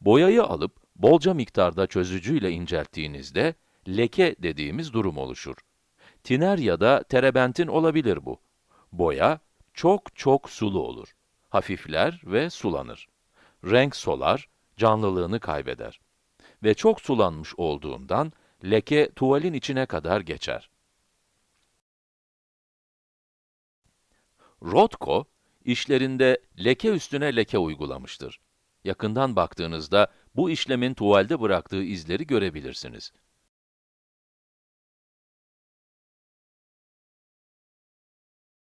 Boyayı alıp bolca miktarda çözücüyle incelttiğinizde leke dediğimiz durum oluşur. Tiner ya da terebentin olabilir bu. Boya çok çok sulu olur. Hafifler ve sulanır. Renk solar, canlılığını kaybeder. Ve çok sulanmış olduğundan leke tuvalin içine kadar geçer. Rothko, işlerinde leke üstüne leke uygulamıştır. Yakından baktığınızda bu işlemin tuvalde bıraktığı izleri görebilirsiniz.